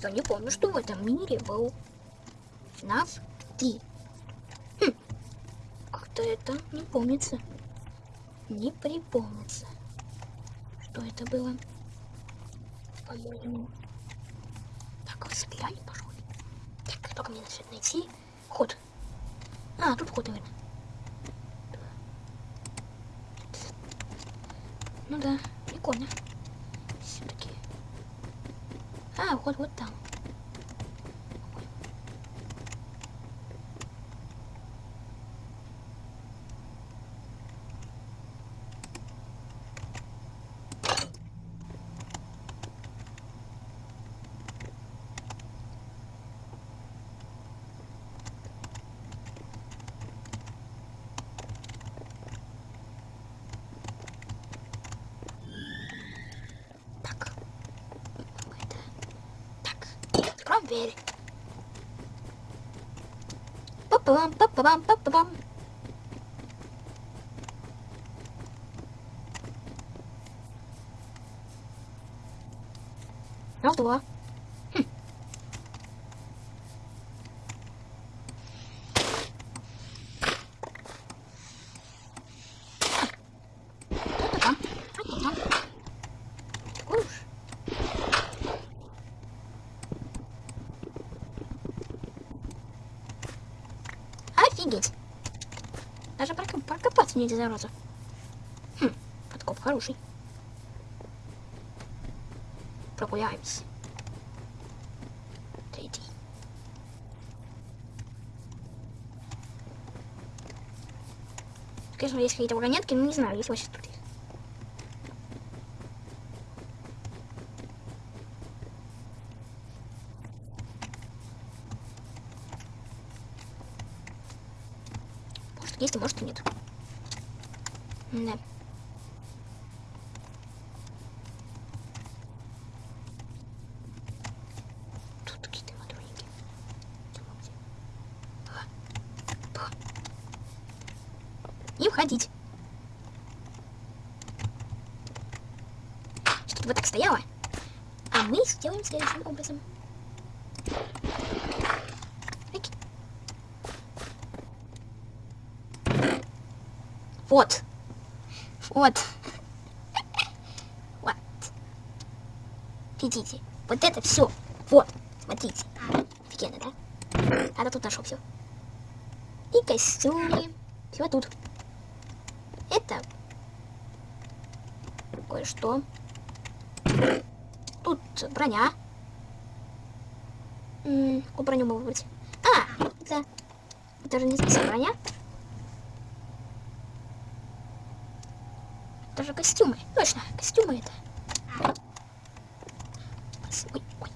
Я не помню, что в этом мире был нас три. Хм. Как-то это не помнится. Не припомнится. Что это было? По-моему. Так, вот взглянем, пожалуй. Так, только мне надо найти ход. А, тут ход, наверное. Ну да, прикольно. Все-таки. А, ход вот там. Так. ベレパッ Офигеть. Даже прокопаться нельзя, зараза. Хм, подкоп хороший. Прогуляемся. Третий. Конечно, есть какие-то вагонетки, но не знаю, есть вообще тут их. А может и нет. Да. Тут какие-то матроники. И входить. Что-то вот так стояло. А мы сделаем следующим образом. Ик. Вот. Вот. Вот. Видите? Вот это все. Вот. Смотрите. Офигенно, да? А то тут нашел все. И костюмы. Все тут. Это кое-что. Тут броня. Какую броню мы выбрать? А, это, это же не броня. Это же костюмы. Точно, костюмы это. Ой, ой.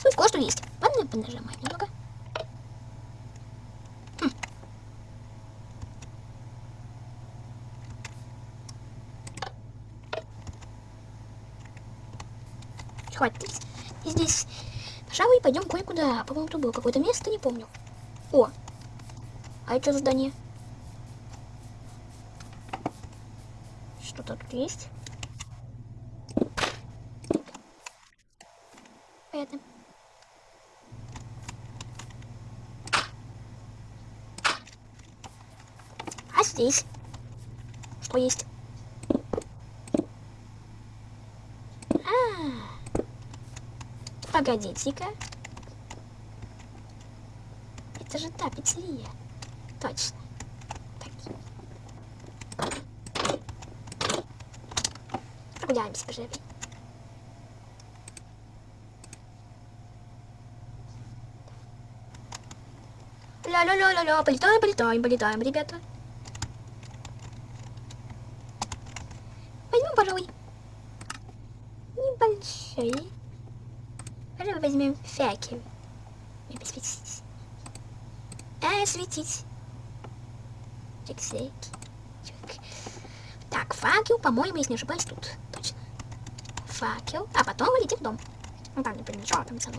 Тут кое-что есть. Ладно, понажимаем немного. Хм. Хватит. И здесь, пожалуй, пойдем кое-куда. По-моему, тут было какое-то место, не помню. О, а это что за здание? Что-то тут есть. Это. А здесь? Что есть? А, Погодите-ка. Это же та пиццерия. Точно. Так. Прогуляемся, пожалуй. Ля-ля-ля-ля-ля, полетаем, полетаем, полетаем, ребята. А, светить. Так, факел, по-моему, если не ошибаюсь, тут. Точно. Факел. А потом летим в дом. Ну там не помню, что там само.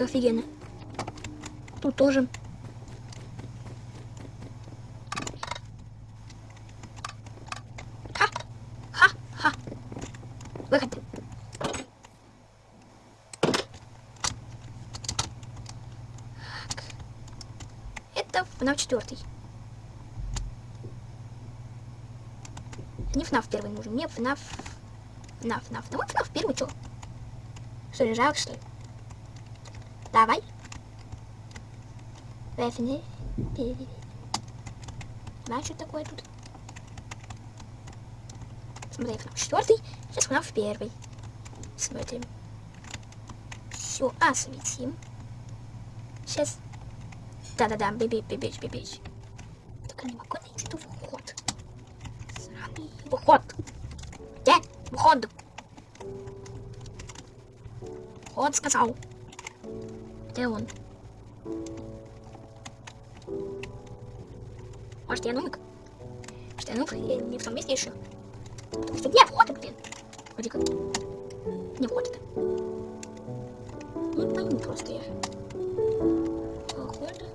Как офигенно. Тут тоже. Ха! Ха! Ха! Выход. Так. Это FNAF 4. Не FNAF первый нужен, мне FNAF... FNAF, FNAF. Ну вот FNAF первый, чё? Что ли, жалко, что ли? Давай. FNAF. Знаешь, что такое тут? Смотри, FNAF 4. Сейчас FNAF первый. Смотрим. Все, осветим. Сейчас. Да-да-да, бибич, бибич, бибич. Только не могу найти тут вход. Сраный выход. Где? Вход. Вход сказал. Где он? Может, я нубик? Может, я нуб? Я не в том месте еще. Потому что где вход, блин? Вроде как. Не вход это. Не пойму просто я. Походу.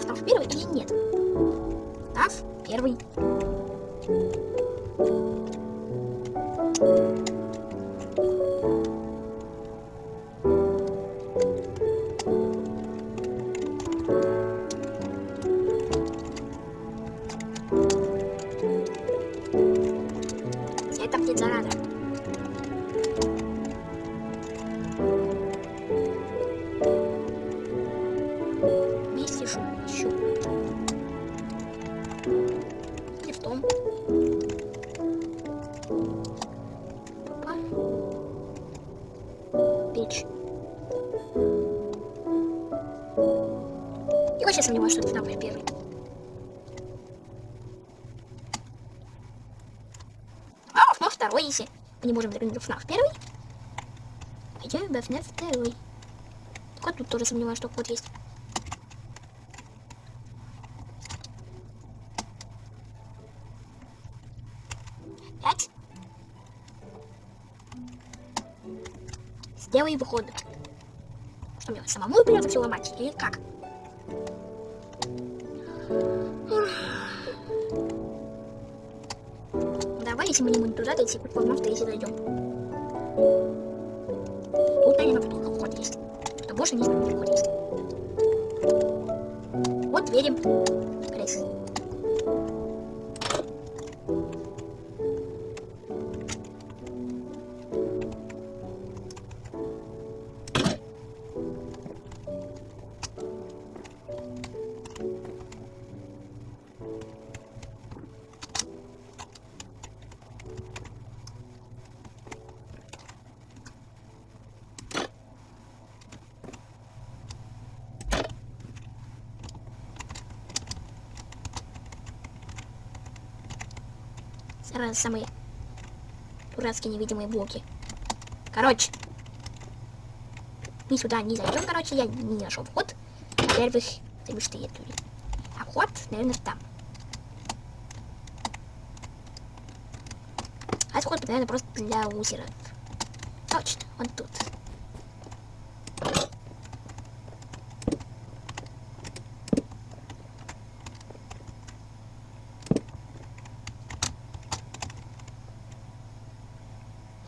Став первый или нет? Став первый. Я вообще сомневаюсь, что это FNAF первый. А, FNAF второй, если мы не можем в FNAF первый. Идем в FNAF второй. Только тут тоже сомневаюсь, что код есть. Пять. Сделай выход. Что мне самому придется все ломать или как? Давай, если мы не будем туда дойти, хоть в если дойдем. Тут, наверное, только вход есть. Что больше не знаю, вход есть. Вот верим. Крыс. Сразу самые дурацкие невидимые блоки. Короче. Ни сюда не зайдем, короче, я не нашел вход. Во-первых, что я тут. А вход, наверное, там. А вход, наверное, просто для лузеров. Точно, он тут.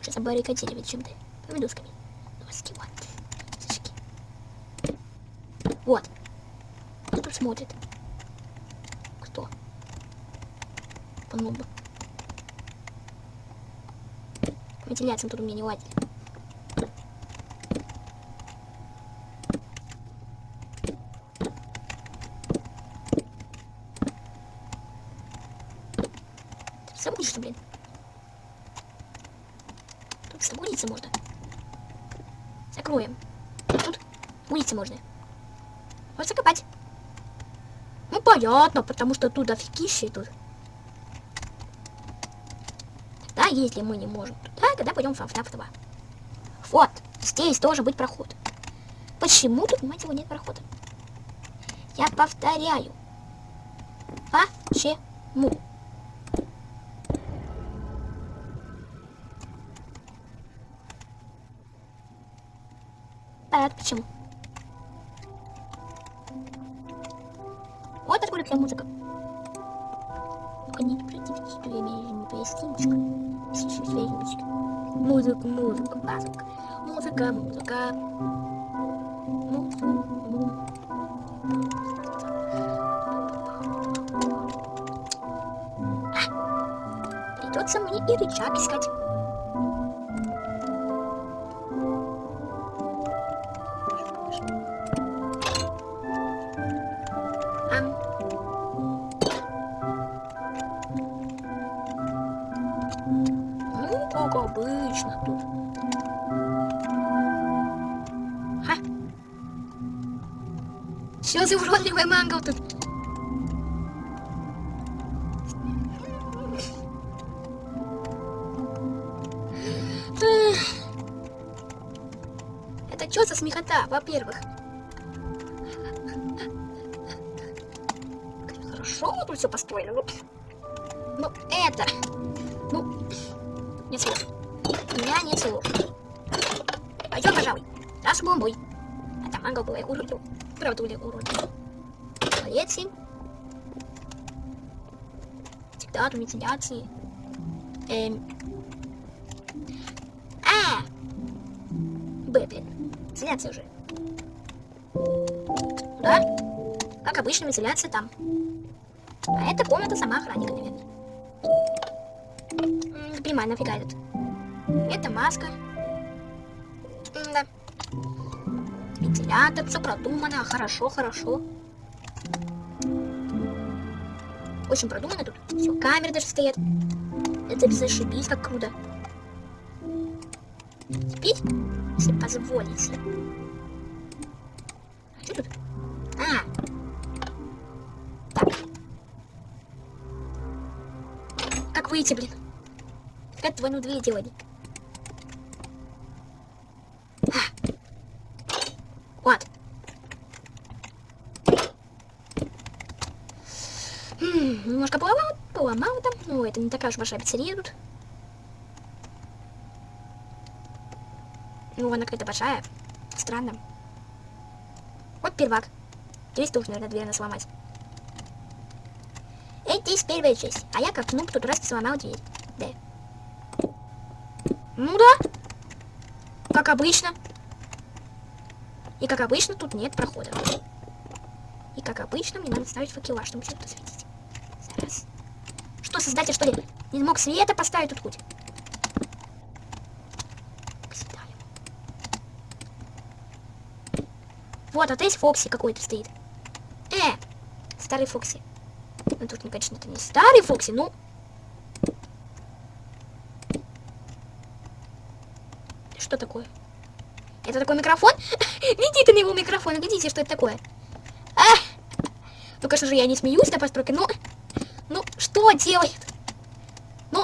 Сейчас забаррикадировать чем-то. Помидусками. Доски, вот. Сышки. Вот. Кто тут смотрит? Кто? Понуба. Вентиляция тут у меня не ладит. Забудешь, блин. Тут загулиться можно. Закроем. Тут улицы можно. Вот закопать. Ну, понятно, потому что тут офигище тут. Да, если мы не можем туда, тогда пойдем в FNAF 2. Вот, здесь должен быть проход. Почему тут, мать его, нет прохода? Я повторяю. Почему? Понятно, почему. Вот откуда вся музыка. Связочка. Музыка, музыка, музыка. Музыка, музыка. Придется мне и рычаг искать. Что за уродливый мангал тут? Это что за смехота, во-первых? Хорошо тут все построили. Ну, это... Ну, нет слов. У меня нет слов. Пойдем, пожалуй. Раз бомбой. А там мангал был, я уродил. Правда, ули уродил. Полетим. Диктату, вентиляции. Эм. А! Б, блин. Вентиляция уже. Да? Как обычно, вентиляция там. А это комната сама охранника, наверное. Не понимаю, нафига этот. Это маска. Вентилятор, все продумано, хорошо, хорошо. Очень продумано тут. Все, камеры даже стоят. Это зашибись, как круто. Теперь, если позволите. А что тут? А. Так. Как выйти, блин? Как двойную дверь делали? А. Вот. М, Немножко поломал, поломал там. Ну, это не такая уж большая пиццерия тут. Ну, она какая-то большая. Странно. Вот первак. Здесь тоже, наверное, дверь надо сломать. Эй, здесь первая часть. А я как нуб тут раз сломал дверь. Да. Ну да. Как обычно. И как обычно тут нет прохода. И как обычно мне надо ставить факела, чтобы что-то светить. Что, создатель, что ли, не мог света поставить тут хоть? Вот, а здесь Фокси какой-то стоит. Э, старый Фокси. Ну тут, конечно, это не старый Фокси, ну... Что такое? Это такой микрофон? Глядите ты на его микрофон, глядите, что это такое. А! Ну, конечно же, я не смеюсь на постройке, но... Ну, что делает? Ну...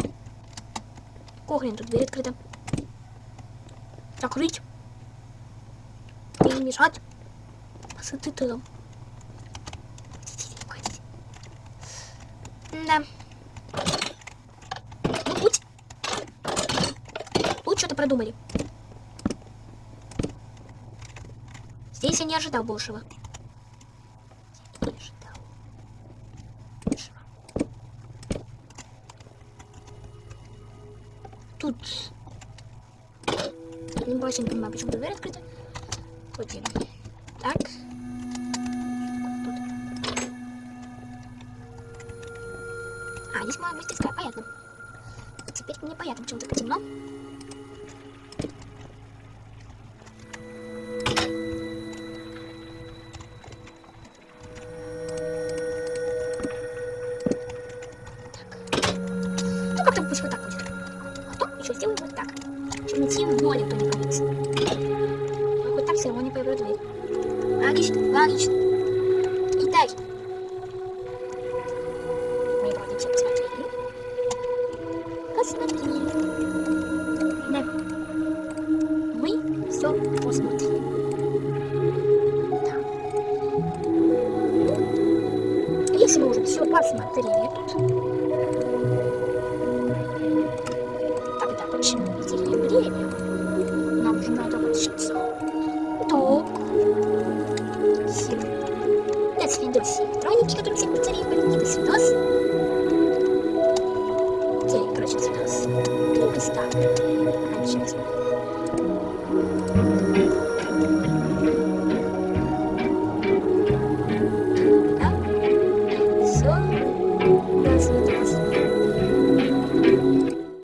Кохрен, тут дверь открыта. Закрыть. Не мешать. Посады ты там. Да. Ну, путь. Тут что-то продумали. Здесь я не ожидал большего. Не ожидал большего. Тут... Не очень понимаю, почему дверь открыта. Ходим. Так. Тут. А, здесь моя мастерская, понятно. Теперь мне понятно, почему так темно. Равно не появится дверь. Логично, логично.